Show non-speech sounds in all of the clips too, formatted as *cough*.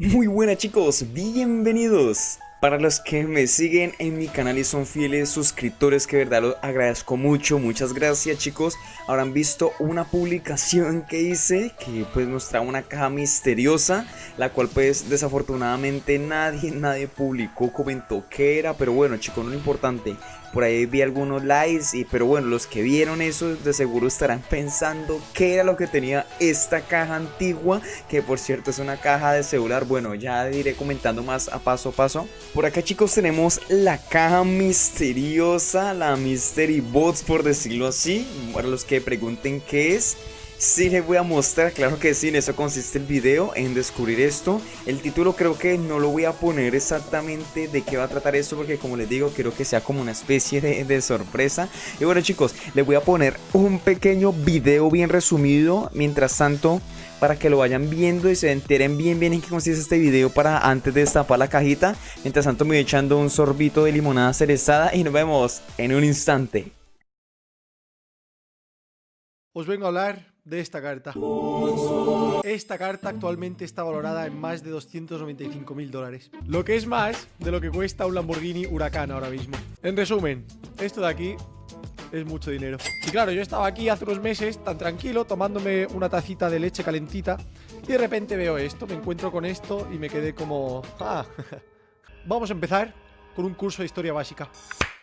Muy buenas chicos, bienvenidos para los que me siguen en mi canal y son fieles suscriptores, que verdad los agradezco mucho, muchas gracias chicos. Habrán visto una publicación que hice que pues mostraba una caja misteriosa, la cual pues desafortunadamente nadie, nadie publicó, comentó qué era, pero bueno chicos, no lo importante. Por ahí vi algunos likes, y, pero bueno, los que vieron eso de seguro estarán pensando qué era lo que tenía esta caja antigua, que por cierto es una caja de celular. Bueno, ya iré comentando más a paso a paso. Por acá chicos tenemos la caja misteriosa, la Mystery Box por decirlo así, para los que pregunten qué es. Sí les voy a mostrar, claro que sí, en eso consiste el video, en descubrir esto. El título creo que no lo voy a poner exactamente de qué va a tratar esto porque como les digo, quiero que sea como una especie de, de sorpresa. Y bueno chicos, les voy a poner un pequeño video bien resumido, mientras tanto para que lo vayan viendo y se enteren bien bien en qué consiste este video para antes de destapar la cajita. Mientras tanto me voy echando un sorbito de limonada cerezada y nos vemos en un instante. Os vengo a hablar de esta carta. Esta carta actualmente está valorada en más de 295 mil dólares. Lo que es más de lo que cuesta un Lamborghini Huracán ahora mismo. En resumen, esto de aquí es mucho dinero. Y claro, yo estaba aquí hace unos meses tan tranquilo tomándome una tacita de leche calentita y de repente veo esto, me encuentro con esto y me quedé como... Ah, *laughs* vamos a empezar con un curso de historia básica.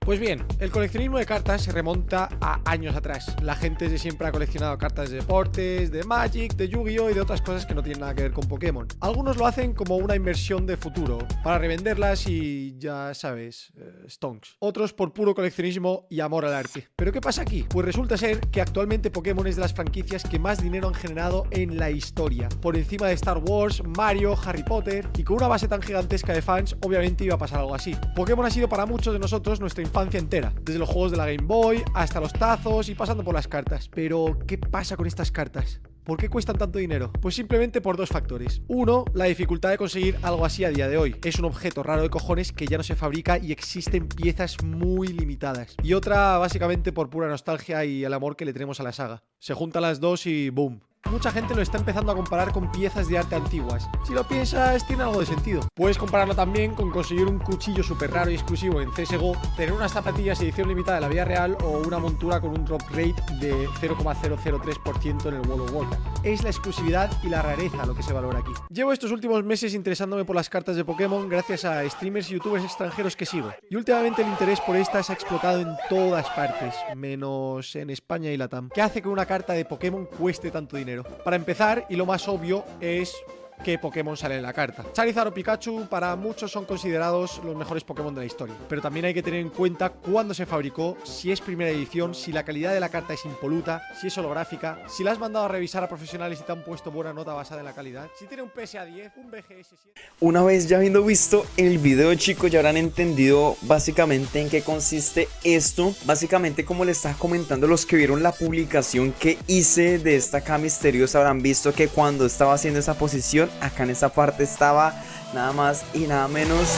Pues bien, el coleccionismo de cartas se remonta a años atrás. La gente de siempre ha coleccionado cartas de deportes, de Magic, de Yu-Gi-Oh! y de otras cosas que no tienen nada que ver con Pokémon. Algunos lo hacen como una inversión de futuro, para revenderlas y ya sabes, eh, stonks. Otros por puro coleccionismo y amor al arte. ¿Pero qué pasa aquí? Pues resulta ser que actualmente Pokémon es de las franquicias que más dinero han generado en la historia. Por encima de Star Wars, Mario, Harry Potter y con una base tan gigantesca de fans, obviamente iba a pasar algo así. Pokémon ha sido para muchos de nosotros nuestra infancia entera, desde los juegos de la Game Boy hasta los tazos y pasando por las cartas. Pero, ¿qué pasa con estas cartas? ¿Por qué cuestan tanto dinero? Pues simplemente por dos factores. Uno, la dificultad de conseguir algo así a día de hoy. Es un objeto raro de cojones que ya no se fabrica y existen piezas muy limitadas. Y otra, básicamente por pura nostalgia y el amor que le tenemos a la saga. Se juntan las dos y boom, mucha gente lo está empezando a comparar con piezas de arte antiguas. Si lo piensas, tiene algo de sentido. Puedes compararlo también con conseguir un cuchillo súper raro y exclusivo en CSGO, tener unas zapatillas edición limitada de la vida real o una montura con un drop rate de 0,003% en el World of Warcraft. Es la exclusividad y la rareza lo que se valora aquí. Llevo estos últimos meses interesándome por las cartas de Pokémon gracias a streamers y youtubers extranjeros que sigo. Y últimamente el interés por estas ha explotado en todas partes, menos en España y Latam. ¿Qué hace que una carta de Pokémon cueste tanto dinero? Para empezar, y lo más obvio, es qué Pokémon sale en la carta. Charizard o Pikachu para muchos son considerados los mejores Pokémon de la historia, pero también hay que tener en cuenta cuándo se fabricó, si es primera edición, si la calidad de la carta es impoluta, si es holográfica, si la has mandado a revisar a profesionales y te han puesto buena nota basada en la calidad, si tiene un PSA 10, un BGS 7... Una vez ya habiendo visto el video chicos ya habrán entendido básicamente en qué consiste esto. Básicamente como les estaba comentando los que vieron la publicación que hice de esta caja misteriosa habrán visto que cuando estaba haciendo esa posición acá en esta parte estaba nada más y nada menos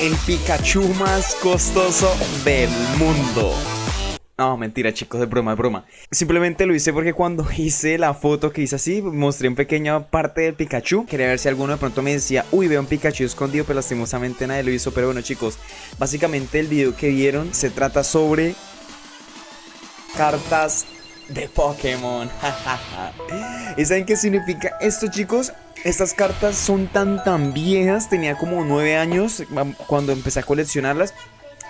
el Pikachu más costoso del mundo. No, mentira chicos, de broma, de broma. Simplemente lo hice porque cuando *laughs* hice la foto que hice así Mostré una pequeña parte del Pikachu. Quería ver si alguno de pronto me decía Uy, veo un Pikachu escondido, pero lastimosamente nadie lo hizo. Pero bueno chicos, básicamente el video que vieron Se trata sobre Cartas de Pokémon. *laughs* ¿Y saben qué significa esto chicos? Estas cartas son tan tan viejas. Tenía como 9 años cuando empecé a coleccionarlas.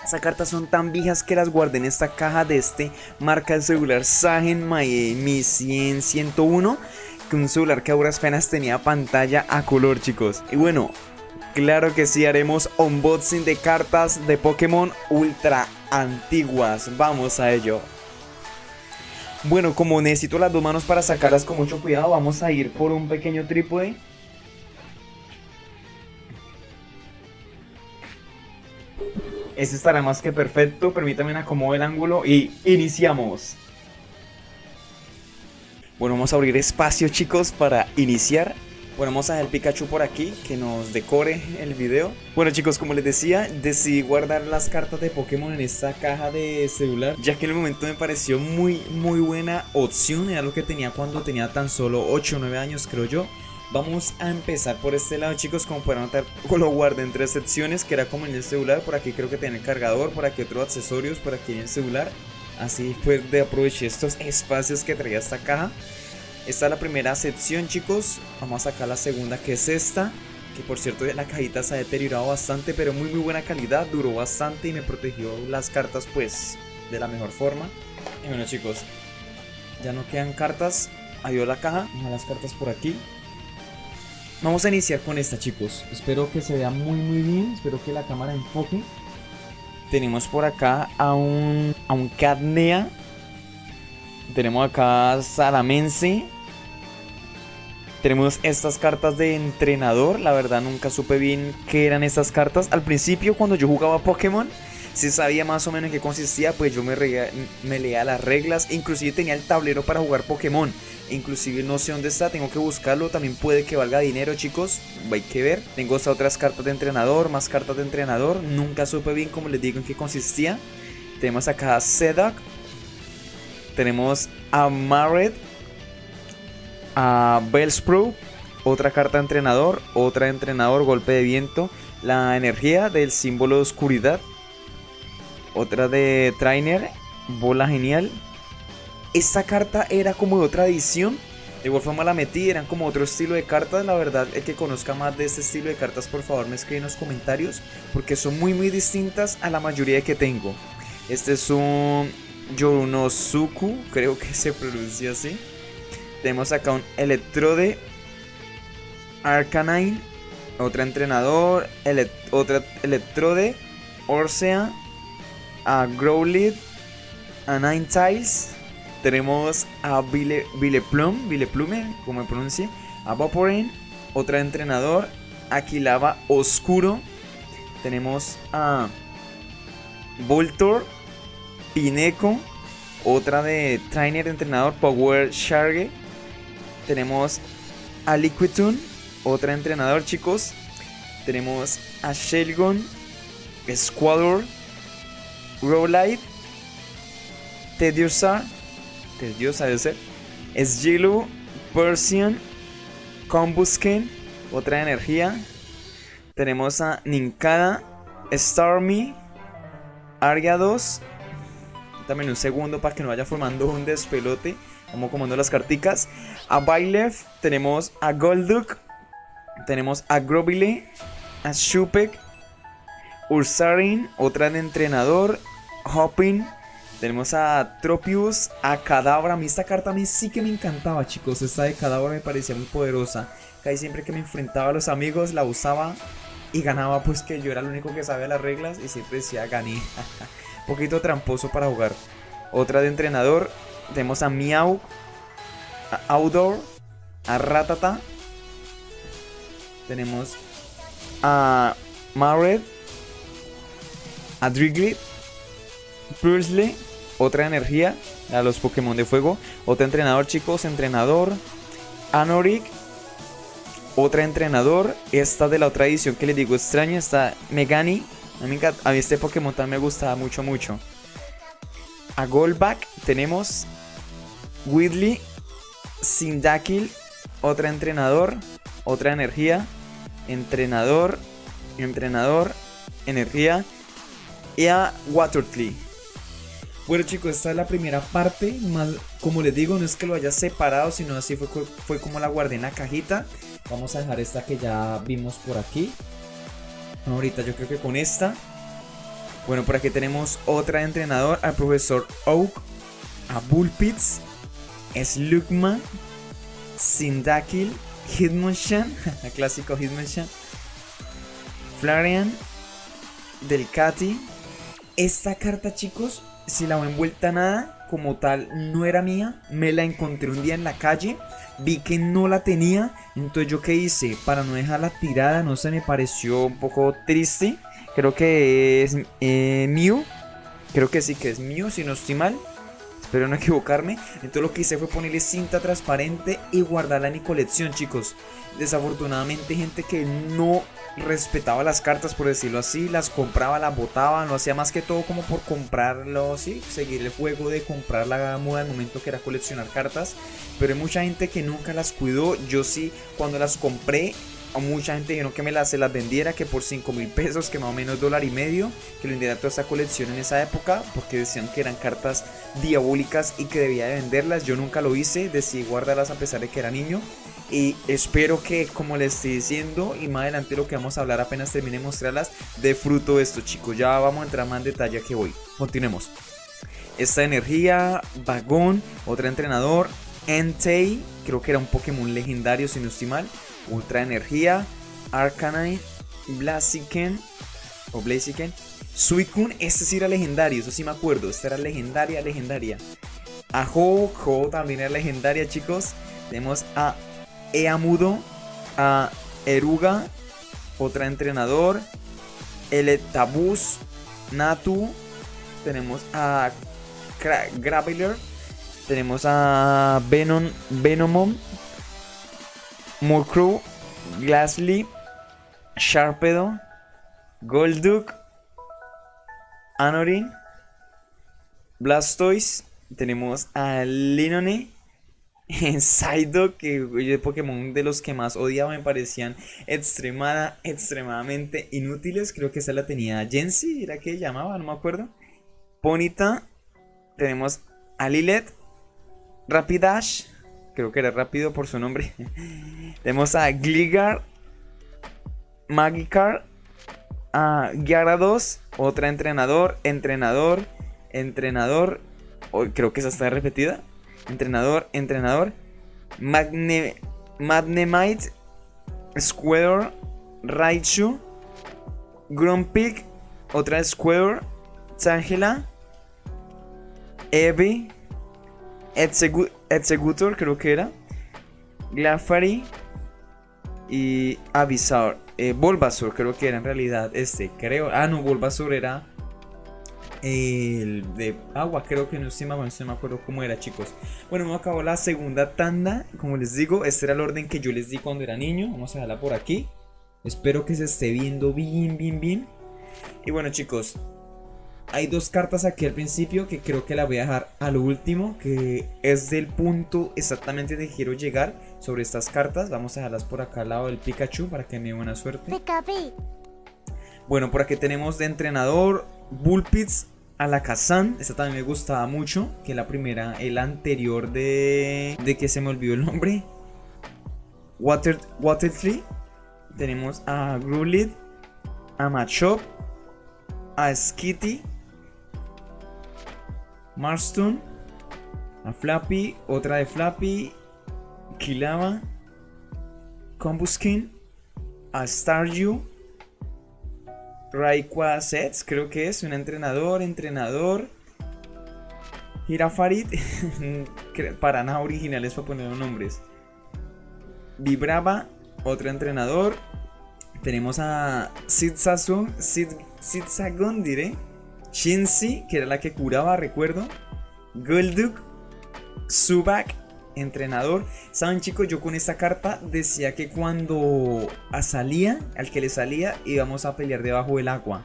Estas cartas son tan viejas que las guardé en esta caja de este marca de celular Sagen Mi 100 101 Que un celular que a duras penas tenía pantalla a color chicos. Y bueno, claro que sí haremos unboxing de cartas de Pokémon ultra antiguas. Vamos a ello bueno, como necesito las dos manos para sacarlas con mucho cuidado, vamos a ir por un pequeño trípode. Este estará más que perfecto, permítame acomodar el ángulo y iniciamos. Bueno, vamos a abrir espacio chicos para iniciar. Bueno, vamos a dejar Pikachu por aquí, que nos decore el video. Bueno chicos, como les decía, decidí guardar las cartas de Pokémon en esta caja de celular, ya que en el momento me pareció muy, muy buena opción. Era lo que tenía cuando tenía tan solo 8 o 9 años, creo yo. Vamos a empezar por este lado chicos Como pueden notar *laughs* lo guardé en tres secciones Que era como en el celular Por aquí creo que tiene el cargador Por aquí otros accesorios Por aquí el celular Así fue de aproveché estos espacios que traía esta caja Esta es la primera sección chicos. Vamos a sacar la segunda que es esta Que por cierto la cajita se ha deteriorado bastante Pero muy muy buena calidad. Duró bastante y me protegió las cartas pues de la mejor forma. Y bueno chicos Ya no quedan cartas. Adiós la caja. Las cartas por aquí. Vamos a iniciar con esta chicos. Espero que se vea muy muy bien. Espero que la cámara enfoque. Tenemos por acá a un, a un Cadnea Tenemos acá Salamense Tenemos estas cartas de entrenador La verdad nunca supe bien qué eran estas cartas Al principio cuando yo jugaba Pokémon si sabía más o menos en qué consistía, pues yo me, leía las reglas. Inclusive tenía el tablero para jugar Pokémon. Inclusive no sé dónde está, tengo que buscarlo. También puede que valga dinero, chicos. Hay que ver. Tengo hasta otras cartas de entrenador, más cartas de entrenador. Nunca supe bien, como les digo, en qué consistía. Tenemos acá Sedak. Tenemos a Marret. A Bellsprout. Otra carta entrenador. Otra entrenador, golpe de viento. La energía del símbolo de oscuridad. Otra de Trainer. Bola genial esta carta era como de otra edición. De igual forma la metí, eran como otro estilo de cartas. La verdad, el que conozca más de este estilo de cartas, por favor me escribe en los comentarios. Porque son muy muy distintas a la mayoría que tengo. Este es un Yorunosuku, creo que se pronuncia así. Tenemos acá un Electrode Arcanine, otra entrenador, otra Electrode, Orsea, a Growlithe, a Ninetales tenemos a Vile, Vileplum, Vileplume, como pronuncie. A Vaporain, otra entrenador. Aquilava Oscuro. Tenemos a Voltor, Pineco, otra de Trainer entrenador Power Sharge. Tenemos a Liquidun, otra entrenador, chicos. Tenemos a Shelgon, Squador, Rowlight, Tediosa Dios de ser. Es Jilu, Persian, Combusken, otra energía. Tenemos a Ninkada, Starmie, Arya 2. También un segundo para que no vaya formando un despelote. Vamos comando las carticas. A Bylef, tenemos a Golduk, tenemos a Grobile, a Shupek, Ursarin, otra de entrenador, Hopping, tenemos a Tropius, a Cadabra. A mí esta carta a mí sí que me encantaba, chicos. Esta de Cadabra me parecía muy poderosa. Casi siempre que me enfrentaba a los amigos la usaba y ganaba pues que yo era el único que sabía las reglas y siempre decía gané. *laughs* Poquito tramposo para jugar. Otra de entrenador. Tenemos a Miau, a Outdoor, a Ratata. Tenemos a Mared, a Driglet, Pursley otra energía a los Pokémon de fuego. Otra entrenador, chicos, entrenador. Anorik. Otra entrenador. Esta de la otra edición que les digo extraña. Está Megani. A mí, a mí este Pokémon también me gustaba mucho, mucho. A Goldback tenemos Whitley, Sindakil, otra entrenador, otra energía, entrenador, entrenador, energía y a Watertley. Bueno chicos, esta es la primera parte, más, como les digo, no es que lo haya separado, sino así fue, fue como la guardé en la cajita. Vamos a dejar esta que ya vimos por aquí. Ahorita yo creo que con esta. Bueno, por aquí tenemos otra entrenador, al profesor Oak, a Bullpits, Slugman, Sindakil, Hitmonchan, *laughs* clásico Hitmonchan, Flarian, Delcati. Esta carta chicos si la ven vuelta nada, como tal, no era mía. Me la encontré un día en la calle. Vi que no la tenía. Entonces yo qué hice, para no dejarla tirada, no sé, me pareció un poco triste. Creo que es eh, mío. Creo que sí que es mío, si no estoy mal. espero no *laughs* equivocarme. Entonces lo que hice fue ponerle cinta transparente y guardarla en mi colección, chicos. Desafortunadamente gente que no respetaba las cartas, por decirlo así, las compraba, las botaba, lo hacía más que todo como por comprarlo, sí, seguir el juego de comprar la moda al momento que era coleccionar cartas. Pero hay mucha gente que nunca las cuidó, yo sí, cuando las compré a mucha gente dijeron que me las, se las vendiera, que por 5 mil pesos, que más o menos dólar y medio, que lo vendiera toda esa colección en esa época, porque decían que eran cartas diabólicas y que debía de venderlas. Yo nunca lo hice, decidí guardarlas a pesar de que era niño. Y espero que, como les estoy diciendo, y más adelante lo que vamos a hablar apenas termine de mostrarlas, de fruto esto, chicos. Ya vamos a entrar más en detalle que voy. Continuemos. Esta energía, Vagón, otro entrenador, Entei, creo que era un Pokémon legendario si no mal. Ultra Energía, Arcanine, Blaziken o Blaziken, Suicune, este sí era legendario, eso sí me acuerdo, esta era legendaria, legendaria. Ajo, Jo también era legendaria, chicos. Tenemos a Eamudo, a Eruga, otra entrenador, Tabus, Natu, tenemos a Graveler, tenemos a Venom, Venomon, Murkrow, Glassly, Sharpedo, Golduck, Anorin, Blastoise, tenemos a Linone, *laughs* Psyduck, que de Pokémon de los que más odiaba me parecían extremada, extremadamente inútiles. Creo que esa la tenía Jensi, era que llamaba, no me acuerdo. Ponita, tenemos a Lilet, Rapidash, creo que era rápido por su nombre. *laughs* Tenemos a Gligar, Magikarp, a Gyarados, otra entrenador, entrenador, entrenador. creo que esa está repetida. Entrenador, entrenador. Magne, Magnemite, Square, Raichu, Grumpig, otra Square, Tangela, Eevee, Executor creo que era. Glafari y Avisar. Eh, creo que era en realidad este, creo. Ah, no, Bulbasaur era el de agua, creo que no no me acuerdo cómo era, chicos. Bueno, me acabó la segunda tanda. Como les digo, este era el orden que yo les di cuando era niño. Vamos a dejarla por aquí. Espero que se esté viendo bien, bien, bien. Y bueno, chicos, hay dos cartas aquí al principio que creo que la voy a dejar al último, que es del punto exactamente de quiero llegar sobre estas cartas. Vamos a dejarlas por acá al lado del Pikachu para que me dé buena suerte. Bueno, por aquí tenemos de entrenador Bullpits Alakazam. Esta también me gustaba mucho, que la primera, el anterior de, de que se me olvidó el nombre. Water, Watertree. Tenemos a Grulid, a Machop, a Skitty Marston, a Flappy, otra de Flappy, Kilava, Combuskin, a Staryu, Raikwa Sets, creo que es un entrenador, entrenador. Girafarit, *laughs* para nada originales para poner los nombres. Vibrava, otro entrenador. Tenemos a Sid Sagon, diré. Shinsi, que era la que curaba, recuerdo. Golduck, Subak, entrenador. Saben chicos, yo con esta carta decía que cuando salía, al que le salía, íbamos a pelear debajo del agua.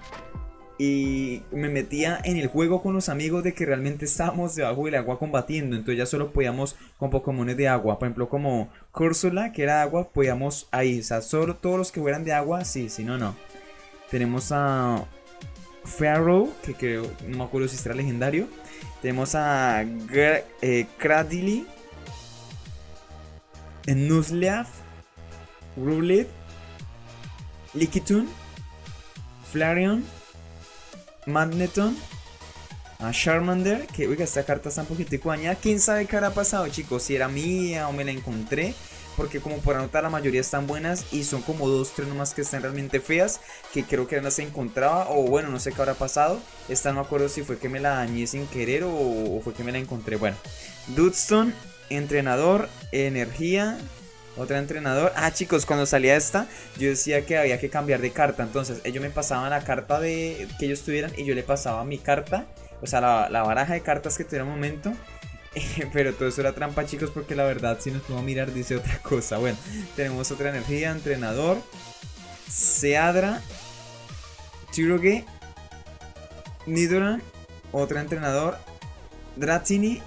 Y me metía en el juego con los amigos de que realmente estábamos debajo del agua combatiendo. Entonces ya solo podíamos con Pokémon de agua. Por ejemplo, como Cursula, que era agua, podíamos ahí. O sea, solo todos los que fueran de agua, sí, si no, no. Tenemos a Pharaoh, que creo, no me acuerdo si será legendario. Tenemos a eh, Cradily, Nuzleaf, Rulet, Lickitung, Flareon, Magneton, a Charmander, que oiga, esta carta está un poquitico dañada. ¿Quién sabe qué habrá pasado, chicos? Si era mía o me la encontré porque como por anotar la mayoría están buenas y son como dos, tres nomás que están realmente feas, que creo que no se encontraba o bueno, no sé qué habrá pasado. Esta no me acuerdo si fue que me la dañé sin querer o, fue que me la encontré. Bueno, Dudstone, entrenador, energía, otra entrenador. Ah, chicos, cuando salía esta, yo decía que había que cambiar de carta. Entonces, ellos me pasaban la carta de que ellos tuvieran y yo le pasaba mi carta, o sea, la, la baraja de cartas que tuviera un momento *laughs* Pero todo eso era trampa, chicos, porque la verdad, si nos podemos mirar, dice otra cosa. Bueno, tenemos otra energía, entrenador, Seadra, Tiroge, Nidoran, otro entrenador, Dratini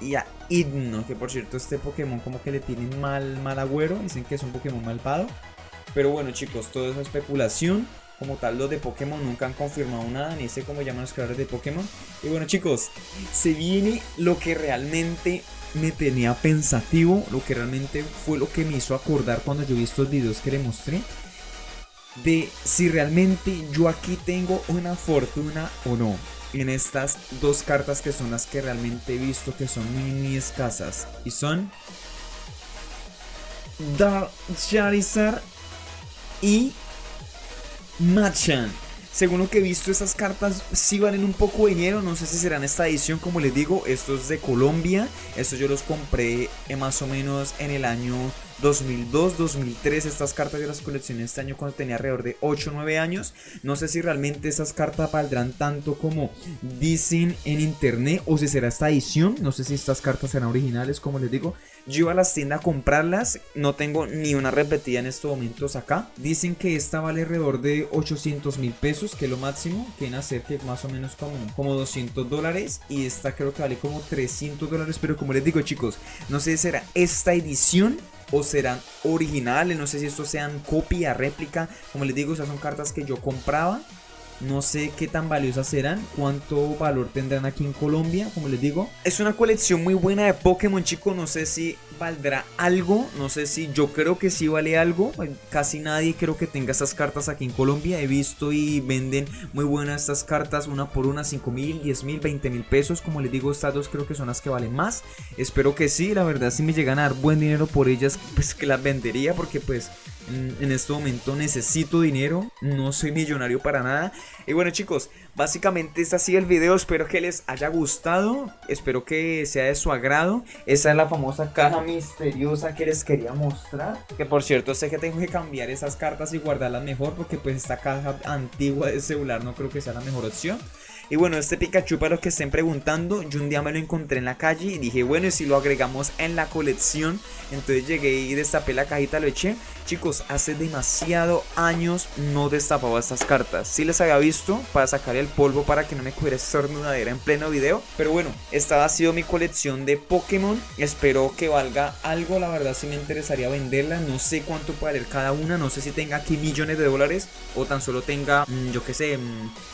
y Idno, que por cierto este Pokémon como que le tiene mal, mal agüero, dicen que es un Pokémon malvado. Pero bueno chicos, todo es especulación. Como tal, los de Pokémon nunca han confirmado nada, ni sé cómo llaman los creadores de Pokémon. Y bueno chicos, se viene lo que realmente me tenía pensativo, lo que realmente fue lo que me hizo acordar cuando yo vi estos videos que le mostré. De si realmente yo aquí tengo una fortuna o no en estas dos cartas que son las que realmente he visto que son muy, muy escasas. Y son Dark Charizard y Machan. Según lo que he visto, esas cartas sí valen un poco de dinero. No sé si serán esta edición, como les digo. Estos de Colombia. Estos yo los compré eh, más o menos en el año 2002, 2003, estas cartas de las colecciones este año cuando tenía alrededor de 8 o 9 años. No sé si realmente estas cartas valdrán tanto como dicen en internet o si será esta edición. No sé si estas cartas serán originales, como les digo. Yo iba a las tiendas a comprarlas, no tengo ni una repetida en estos momentos acá. Dicen que esta vale alrededor de 800 mil pesos, que es lo máximo. Que hacer que más o menos como, como 200 dólares. Y esta creo que vale como 300 dólares. Pero como les digo chicos, no sé si será esta edición o serán originales, no sé si estos sean copia, réplica, como les digo, esas son cartas que yo compraba no sé qué tan valiosas serán, cuánto valor tendrán aquí en Colombia, como les digo. Es una colección muy buena de Pokémon, chicos. No sé si valdrá algo, no sé si yo creo que sí vale algo. Casi nadie creo que tenga estas cartas aquí en Colombia. He visto y venden muy buenas estas cartas, una por una, 5 mil, 10 mil, 20 mil pesos. Como les digo, estas dos creo que son las que valen más. Espero que sí, la verdad, si me llegan a dar buen dinero por ellas, pues que las vendería, porque pues en este momento necesito dinero, no soy millonario para nada. Y bueno chicos, básicamente ha sido el video, espero que les haya gustado, espero que sea de su agrado. Esa es la famosa caja misteriosa que les quería mostrar. Que por cierto sé que tengo que cambiar esas cartas y guardarlas mejor porque pues esta caja antigua de celular no creo que sea la mejor opción. Y bueno, este Pikachu para los que estén preguntando, yo un día me lo encontré en la calle y dije, bueno, y si lo agregamos en la colección, entonces llegué y destapé la cajita, lo eché. Chicos, hace demasiado años no destapaba estas cartas. Sí les había visto para sacar el polvo para que no me cogiera estornudadera en pleno video. Pero bueno, esta ha sido mi colección de Pokémon. Espero que valga algo, la verdad sí me interesaría venderla. No sé cuánto puede valer cada una, no sé si tenga aquí millones de dólares o tan solo tenga, mm, yo qué sé,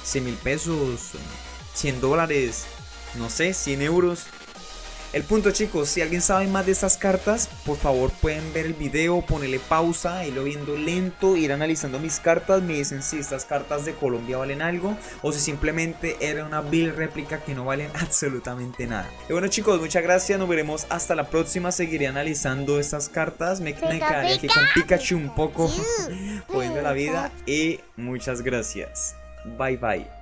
100 mm, mil pesos, 100 dólares, no sé, 100 euros. El punto chicos, si alguien sabe más de estas cartas, por favor pueden ver el video, ponerle pausa, irlo viendo lento, ir analizando mis cartas, me dicen si estas cartas de Colombia valen algo o si simplemente era una bill réplica que no valen *laughs* absolutamente nada. Y bueno chicos, muchas gracias, nos veremos hasta la próxima, seguiré analizando estas cartas, me, me quedaré aquí con Pikachu un poco jodiendo *laughs* la vida y muchas gracias. Bye bye.